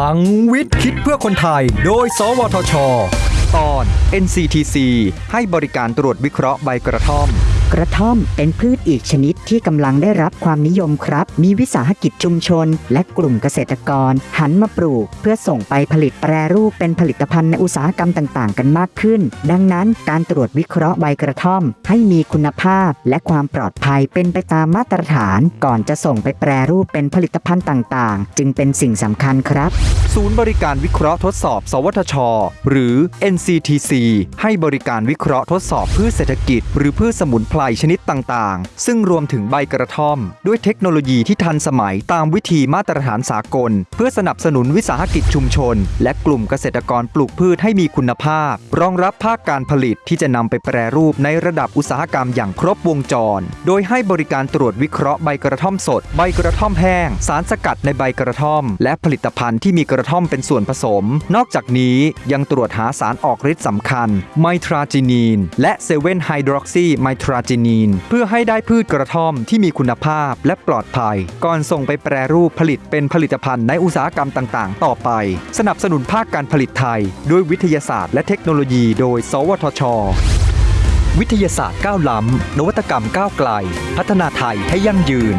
ลังวิทย์คิดเพื่อคนไทย โดย สวทช ตอน NCTC ให้บริการตรวจวิเคราะห์ใบกระท่อม กระท่อมเป็นพืชอีกชนิดที่กำลังได้รับความนิยมครับ มีวิสาหกิจชุมชน และกลุ่มเกษตรกร หันมาปลูก เพื่อส่งไปผลิตแปรรูปเป็นผลิตภัณฑ์ในอุตสาหกรรมต่างๆ กันมากขึ้น ดังนั้นการตรวจวิเคราะห์ใบกระท่อม ให้มีคุณภาพและความปลอดภัยเป็นไปตามมาตรฐาน ก่อนจะส่งไปแปรรูปเป็นผลิตภัณฑ์ต่างๆ จึงเป็นสิ่งสำคัญครับ ศูนย์บริการวิเคราะห์ทดสอบ สวทช หรือ NCTC ให้บริการวิเคราะห์ทดสอบพืชเศรษฐกิจ หรือพืชสมุนไพรชนิดต่างๆ ซึ่งรวมถึงใบกระท่อม ด้วยเทคโนโลยีที่ทันสมัยตามวิธีมาตรฐานสากล เพื่อสนับสนุนวิสาหกิจชุมชน และกลุ่มเกษตรกรปลูกพืชให้มีคุณภาพ รองรับภาคการผลิตที่จะนำไปแปรรูปในระดับอุตสาหกรรมอย่างครบวงจร โดยให้บริการตรวจวิเคราะห์ใบกระท่อมสด ใบกระท่อมแห้ง สารสกัดในใบกระท่อม และผลิตภัณฑ์ที่มีกระท่อมเป็นส่วนผสม นอกจากนี้ยังตรวจหาสารออกฤทธิ์สำคัญ ไมทราจีนีน และเซเว่นไฮดรอกซีไมทราจินีน เพื่อให้ได้พืชกระท่อมที่มีคุณภาพและปลอดภัย ก่อนส่งไปแปรรูปผลิตเป็นผลิตภัณฑ์ในอุตสาหกรรมต่างๆ ต่อไป สนับสนุนภาคการผลิตไทย ด้วยวิทยาศาสตร์และเทคโนโลยี โดย สวทช วิทยาศาสตร์ก้าวล้ำนวัตกรรมก้าวไกล พัฒนาไทยให้ยั่งยืน